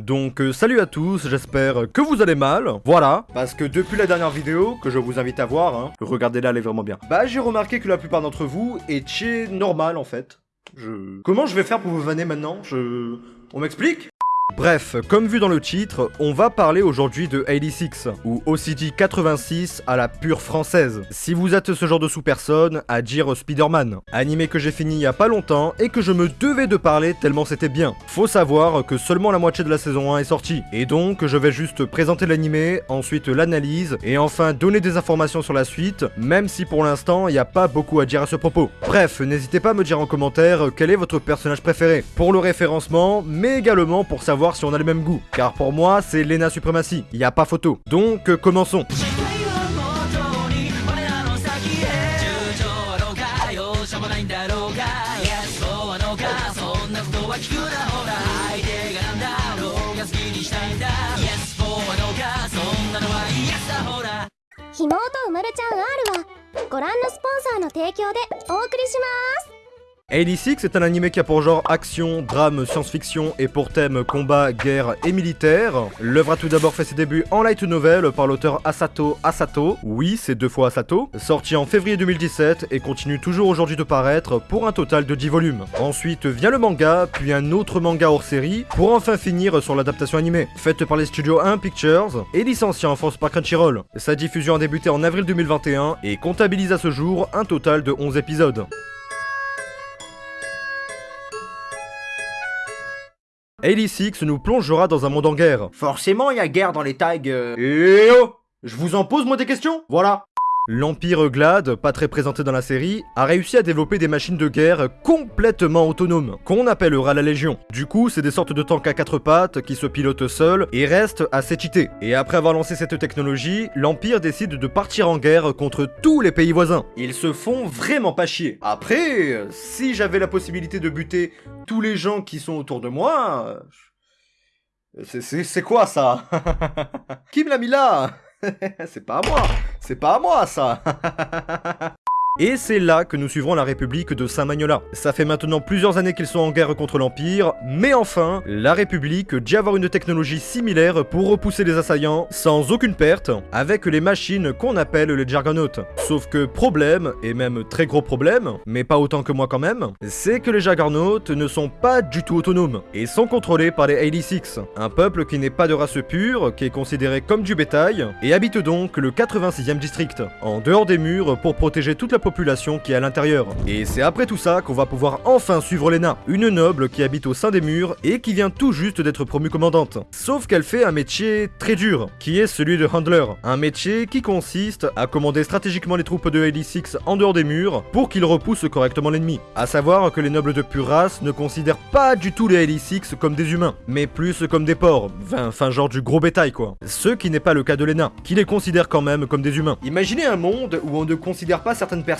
Donc euh, salut à tous, j'espère que vous allez mal. Voilà, parce que depuis la dernière vidéo, que je vous invite à voir, hein, regardez-la, elle est vraiment bien. Bah j'ai remarqué que la plupart d'entre vous étiez normal en fait. Je... Comment je vais faire pour vous vanner maintenant? Je... On m'explique? Bref, comme vu dans le titre, on va parler aujourd'hui de 86, ou OCD 86 à la pure française. Si vous êtes ce genre de sous-personne, à dire Spider-Man. Animé que j'ai fini il y a pas longtemps et que je me devais de parler tellement c'était bien. Faut savoir que seulement la moitié de la saison 1 est sortie, et donc je vais juste présenter l'animé, ensuite l'analyse, et enfin donner des informations sur la suite, même si pour l'instant il n'y a pas beaucoup à dire à ce propos. Bref, n'hésitez pas à me dire en commentaire quel est votre personnage préféré, pour le référencement, mais également pour savoir si on a le même goût. Car pour moi, c'est Lena Supremacy, y a pas photo. Donc, euh, commençons. Himoto 86 est un animé qui a pour genre action, drame, science-fiction et pour thème combat, guerre et militaire. L'œuvre a tout d'abord fait ses débuts en light novel par l'auteur Asato Asato, oui c'est deux fois Asato, sorti en février 2017 et continue toujours aujourd'hui de paraître pour un total de 10 volumes. Ensuite vient le manga, puis un autre manga hors série, pour enfin finir sur l'adaptation animée, faite par les studios 1 Pictures et licenciée en France par Crunchyroll. Sa diffusion a débuté en avril 2021 et comptabilise à ce jour un total de 11 épisodes. 86 nous plongera dans un monde en guerre. Forcément, il y a guerre dans les tags. Euh... Eh oh Je vous en pose moi des questions? Voilà L'Empire Glad, pas très présenté dans la série, a réussi à développer des machines de guerre complètement autonomes, qu'on appellera la Légion. Du coup, c'est des sortes de tanks à quatre pattes qui se pilotent seuls et restent assez cheatés. Et après avoir lancé cette technologie, l'Empire décide de partir en guerre contre tous les pays voisins. Ils se font vraiment pas chier. Après, si j'avais la possibilité de buter tous les gens qui sont autour de moi... C'est quoi ça? Qui me l'a mis là? C'est pas à moi. C'est pas à moi, ça Et c'est là que nous suivrons la République de Saint-Magnola. Ça fait maintenant plusieurs années qu'ils sont en guerre contre l'Empire, mais enfin, la République dit avoir une technologie similaire pour repousser les assaillants sans aucune perte, avec les machines qu'on appelle les Jargonautes. Sauf que problème, et même très gros problème, mais pas autant que moi quand même, c'est que les Jargonautes ne sont pas du tout autonomes, et sont contrôlés par les 86, un peuple qui n'est pas de race pure, qui est considéré comme du bétail, et habite donc le 86e district, en dehors des murs pour protéger toute la population qui est à l'intérieur. Et c'est après tout ça qu'on va pouvoir enfin suivre Lena, une noble qui habite au sein des murs et qui vient tout juste d'être promue commandante. Sauf qu'elle fait un métier très dur, qui est celui de handler, un métier qui consiste à commander stratégiquement les troupes de LE6 en dehors des murs pour qu'ils repoussent correctement l'ennemi. A savoir que les nobles de pure race ne considèrent pas du tout les LE6 comme des humains, mais plus comme des porcs, enfin genre du gros bétail quoi. Ce qui n'est pas le cas de Lena, qui les considère quand même comme des humains. Imaginez un monde où on ne considère pas certaines personnes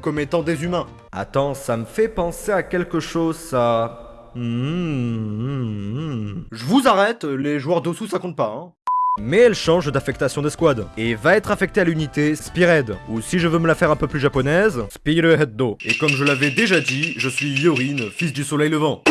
comme étant des humains. Attends, ça me fait penser à quelque chose, ça... Hmm. Je vous arrête, les joueurs d'Osu ça compte pas, hein. Mais elle change d'affectation d'escouade, et va être affectée à l'unité Spearhead, ou si je veux me la faire un peu plus japonaise, Spearhead Do. Et comme je l'avais déjà dit, je suis Yorin, fils du soleil levant.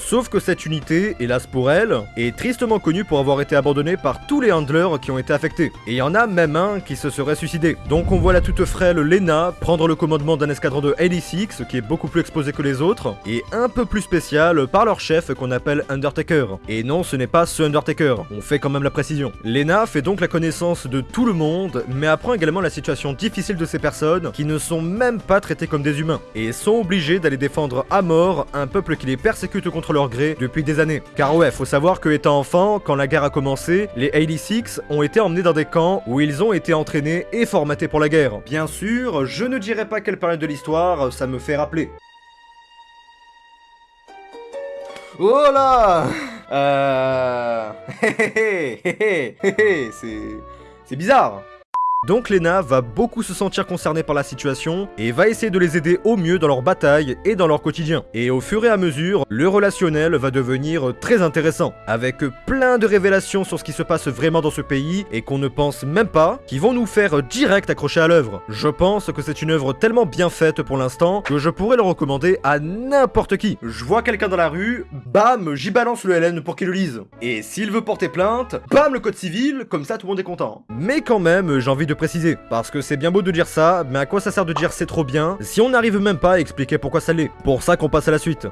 Sauf que cette unité, hélas pour elle, est tristement connue pour avoir été abandonnée par tous les handlers qui ont été affectés. Et il y en a même un qui se serait suicidé. Donc on voit la toute frêle Lena prendre le commandement d'un escadron de LE6 qui est beaucoup plus exposé que les autres, et un peu plus spécial par leur chef qu'on appelle Undertaker. Et non, ce n'est pas ce Undertaker, on fait quand même la précision. Lena fait donc la connaissance de tout le monde, mais apprend également la situation difficile de ces personnes qui ne sont même pas traitées comme des humains, et sont obligées d'aller défendre à mort un peuple qui les persécute contre leur gré depuis des années. Car ouais, faut savoir que étant enfant, quand la guerre a commencé, les 86 ont été emmenés dans des camps où ils ont été entraînés et formatés pour la guerre. Bien sûr, je ne dirai pas quelle période de l'histoire ça me fait rappeler. Oh là Euh... c'est... C'est bizarre Donc Lena va beaucoup se sentir concernée par la situation et va essayer de les aider au mieux dans leur bataille et dans leur quotidien. Et au fur et à mesure, le relationnel va devenir très intéressant, avec plein de révélations sur ce qui se passe vraiment dans ce pays et qu'on ne pense même pas, qui vont nous faire direct accrocher à l'œuvre. Je pense que c'est une œuvre tellement bien faite pour l'instant que je pourrais le recommander à n'importe qui. Je vois quelqu'un dans la rue, bam, j'y balance le LN pour qu'il le lise. Et s'il veut porter plainte, bam le code civil, comme ça tout le monde est content. Mais quand même, j'ai envie de préciser, parce que c'est bien beau de dire ça, mais à quoi ça sert de dire c'est trop bien si on n'arrive même pas à expliquer pourquoi ça l'est? Pour ça qu'on passe à la suite.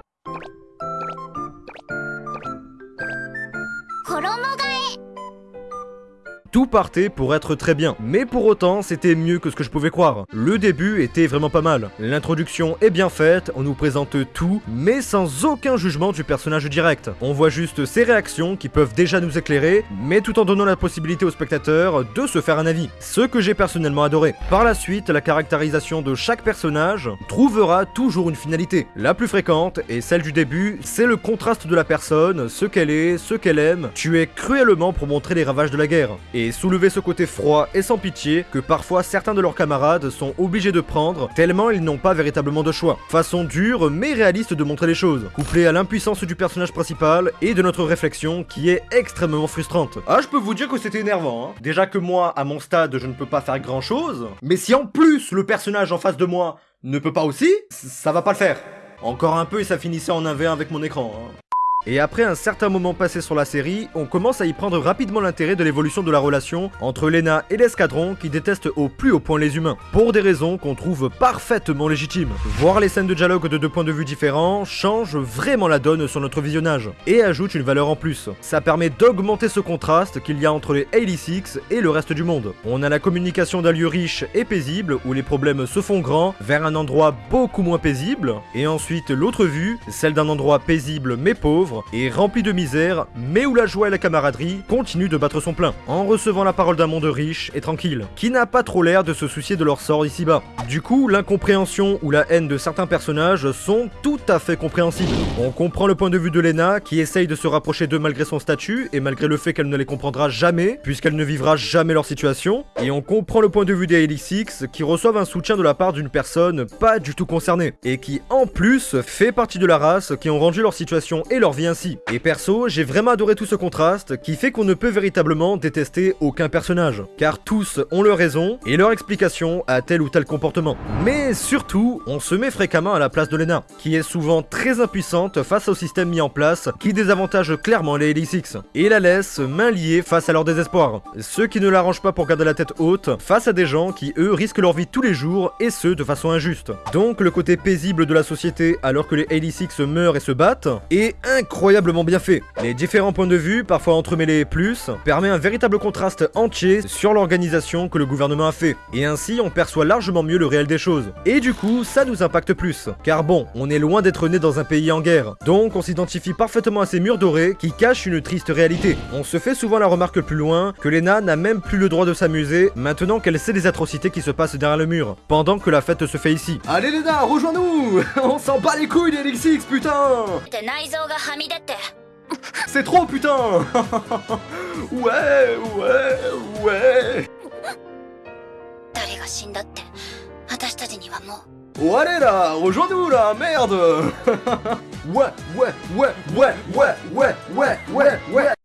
Tout partait pour être très bien, mais pour autant c'était mieux que ce que je pouvais croire. Le début était vraiment pas mal. L'introduction est bien faite, on nous présente tout, mais sans aucun jugement du personnage direct. On voit juste ses réactions qui peuvent déjà nous éclairer, mais tout en donnant la possibilité au spectateur de se faire un avis. Ce que j'ai personnellement adoré. Par la suite, la caractérisation de chaque personnage trouvera toujours une finalité. La plus fréquente, et celle du début, c'est le contraste de la personne, ce qu'elle est, ce qu'elle aime, tuer cruellement pour montrer les ravages de la guerre et soulever ce côté froid et sans pitié que parfois certains de leurs camarades sont obligés de prendre tellement ils n'ont pas véritablement de choix. Façon dure mais réaliste de montrer les choses, couplée à l'impuissance du personnage principal et de notre réflexion qui est extrêmement frustrante. Ah je peux vous dire que c'était énervant hein. Déjà que moi à mon stade je ne peux pas faire grand chose, mais si en plus le personnage en face de moi ne peut pas aussi, ça va pas le faire. Encore un peu et ça finissait en 1v1 avec mon écran. Hein. Et après un certain moment passé sur la série, on commence à y prendre rapidement l'intérêt de l'évolution de la relation entre Lena et l'escadron qui détestent au plus haut point les humains, pour des raisons qu'on trouve parfaitement légitimes. Voir les scènes de dialogue de deux points de vue différents change vraiment la donne sur notre visionnage, et ajoute une valeur en plus. Ça permet d'augmenter ce contraste qu'il y a entre les Hailey Six et le reste du monde. On a la communication d'un lieu riche et paisible, où les problèmes se font grands, vers un endroit beaucoup moins paisible, et ensuite l'autre vue, celle d'un endroit paisible mais pauvre, et rempli de misère, mais où la joie et la camaraderie continuent de battre son plein, en recevant la parole d'un monde riche et tranquille, qui n'a pas trop l'air de se soucier de leur sort ici-bas. Du coup, l'incompréhension ou la haine de certains personnages sont tout à fait compréhensibles. On comprend le point de vue de Lena, qui essaye de se rapprocher d'eux malgré son statut, et malgré le fait qu'elle ne les comprendra jamais, puisqu'elle ne vivra jamais leur situation, et on comprend le point de vue des Six, qui reçoivent un soutien de la part d'une personne pas du tout concernée, et qui en plus fait partie de la race qui ont rendu leur situation et leur vie ainsi. Et perso, j'ai vraiment adoré tout ce contraste qui fait qu'on ne peut véritablement détester aucun personnage, car tous ont leur raison et leur explication à tel ou tel comportement. Mais surtout, on se met fréquemment à la place de Lena, qui est souvent très impuissante face au système mis en place qui désavantage clairement les Elix et la laisse main liée face à leur désespoir. Ce qui ne l'arrange pas pour garder la tête haute face à des gens qui eux risquent leur vie tous les jours et ce de façon injuste. Donc le côté paisible de la société alors que les Elix meurent et se battent est incroyable incroyablement bien fait. Les différents points de vue, parfois entremêlés plus, permet un véritable contraste entier sur l'organisation que le gouvernement a fait. Et ainsi, on perçoit largement mieux le réel des choses. Et du coup, ça nous impacte plus. Car bon, on est loin d'être né dans un pays en guerre. Donc on s'identifie parfaitement à ces murs dorés qui cachent une triste réalité. On se fait souvent la remarque plus loin que Lena n'a même plus le droit de s'amuser maintenant qu'elle sait les atrocités qui se passent derrière le mur, pendant que la fête se fait ici. Allez Lena, rejoins-nous On s'en bat les couilles des putain c'est trop putain. Ouais, ouais, ouais. Oh allez là, rejoins-nous là, merde. Ouais, ouais, ouais, ouais, ouais, ouais, ouais, ouais, ouais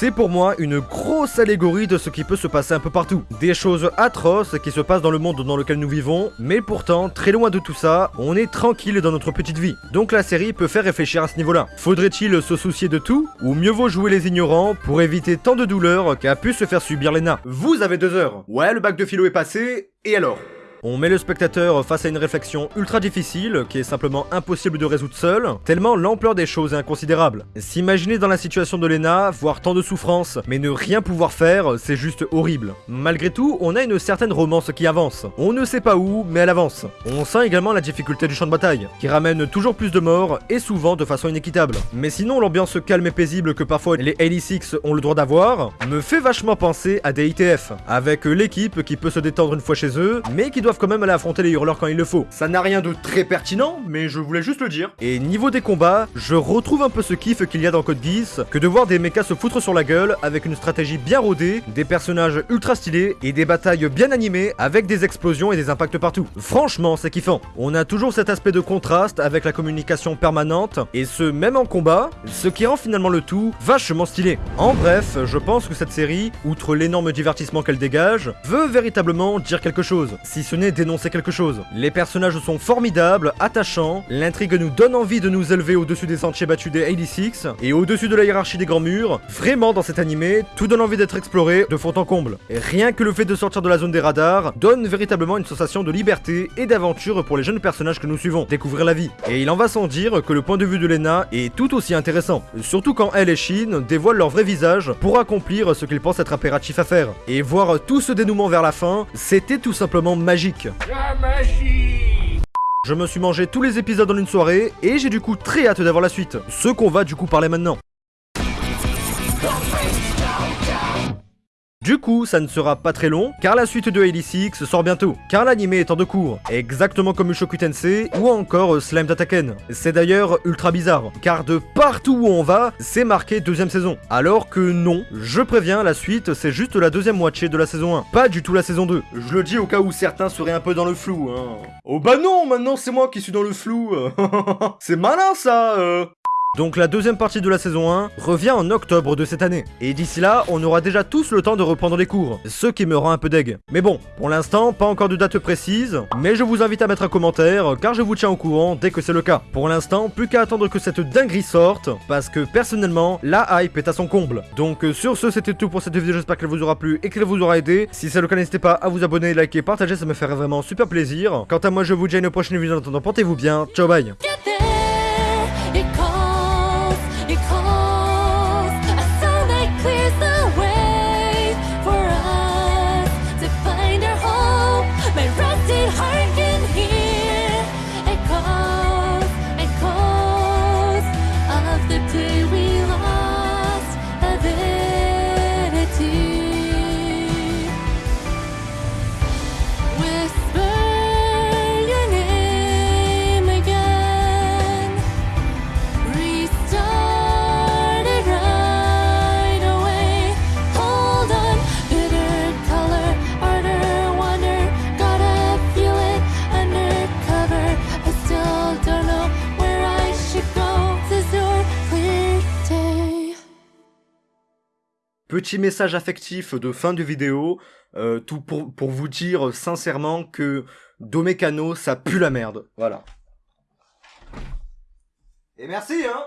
c'est pour moi une grosse allégorie de ce qui peut se passer un peu partout. Des choses atroces qui se passent dans le monde dans lequel nous vivons, mais pourtant, très loin de tout ça, on est tranquille dans notre petite vie. Donc la série peut faire réfléchir à ce niveau-là. Faudrait-il se soucier de tout Ou mieux vaut jouer les ignorants pour éviter tant de douleurs qu'a pu se faire subir Lena? Vous avez deux heures. Ouais, le bac de philo est passé, et alors? On met le spectateur face à une réflexion ultra difficile, qui est simplement impossible de résoudre seul, tellement l'ampleur des choses est inconsidérable. S'imaginer dans la situation de Lena, voir tant de souffrance, mais ne rien pouvoir faire, c'est juste horrible. Malgré tout, on a une certaine romance qui avance. On ne sait pas où, mais elle avance. On sent également la difficulté du champ de bataille, qui ramène toujours plus de morts, et souvent de façon inéquitable. Mais sinon, l'ambiance calme et paisible que parfois les 86 ont le droit d'avoir, me fait vachement penser à des ITF, avec l'équipe qui peut se détendre une fois chez eux, mais qui doit doivent quand même aller affronter les hurleurs quand il le faut. Ça n'a rien de très pertinent, mais je voulais juste le dire. Et niveau des combats, je retrouve un peu ce kiff qu'il y a dans Code Geass, que de voir des mechas se foutre sur la gueule, avec une stratégie bien rodée, des personnages ultra stylés, et des batailles bien animées, avec des explosions et des impacts partout. Franchement, c'est kiffant. On a toujours cet aspect de contraste avec la communication permanente, et ce même en combat, ce qui rend finalement le tout vachement stylé. En bref, je pense que cette série, outre l'énorme divertissement qu'elle dégage, veut véritablement dire quelque chose, si ce dénoncer quelque chose. Les personnages sont formidables, attachants, l'intrigue nous donne envie de nous élever au-dessus des sentiers battus des 86, et au-dessus de la hiérarchie des grands murs, vraiment dans cet animé, tout donne envie d'être exploré de fond en comble. Et rien que le fait de sortir de la zone des radars donne véritablement une sensation de liberté et d'aventure pour les jeunes personnages que nous suivons, découvrir la vie. Et il en va sans dire que le point de vue de Lena est tout aussi intéressant, surtout quand elle et Shin dévoilent leur vrai visage pour accomplir ce qu'ils pensent être impératif à faire. Et voir tout ce dénouement vers la fin, c'était tout simplement magique. La magie je me suis mangé tous les épisodes en une soirée et j'ai du coup très hâte d'avoir la suite, ce qu'on va du coup parler maintenant. Du coup, ça ne sera pas très long, car la suite de Ellie Six sort bientôt, car l'anime est en deux cours, exactement comme Mushoku Tensei ou encore euh, Slime Dataken. C'est d'ailleurs ultra bizarre, car de partout où on va, c'est marqué deuxième saison. Alors que non, je préviens, la suite c'est juste la deuxième moitié de la saison 1, pas du tout la saison 2. Je le dis au cas où certains seraient un peu dans le flou, hein. Oh bah non, maintenant c'est moi qui suis dans le flou. c'est malin ça euh. Donc la deuxième partie de la saison 1 revient en octobre de cette année. Et d'ici là, on aura déjà tous le temps de reprendre les cours, ce qui me rend un peu deg. Mais bon, pour l'instant, pas encore de date précise, mais je vous invite à mettre un commentaire, car je vous tiens au courant dès que c'est le cas. Pour l'instant, plus qu'à attendre que cette dinguerie sorte, parce que personnellement, la hype est à son comble. Donc sur ce, c'était tout pour cette vidéo, j'espère qu'elle vous aura plu et qu'elle vous aura aidé. Si c'est le cas, n'hésitez pas à vous abonner, liker, partager, ça me ferait vraiment super plaisir. Quant à moi, je vous dis à une prochaine vidéo, en attendant, portez-vous bien, ciao bye Petit message affectif de fin de vidéo, euh, tout pour, pour vous dire sincèrement que Domecano, ça pue la merde. Voilà. Et merci, hein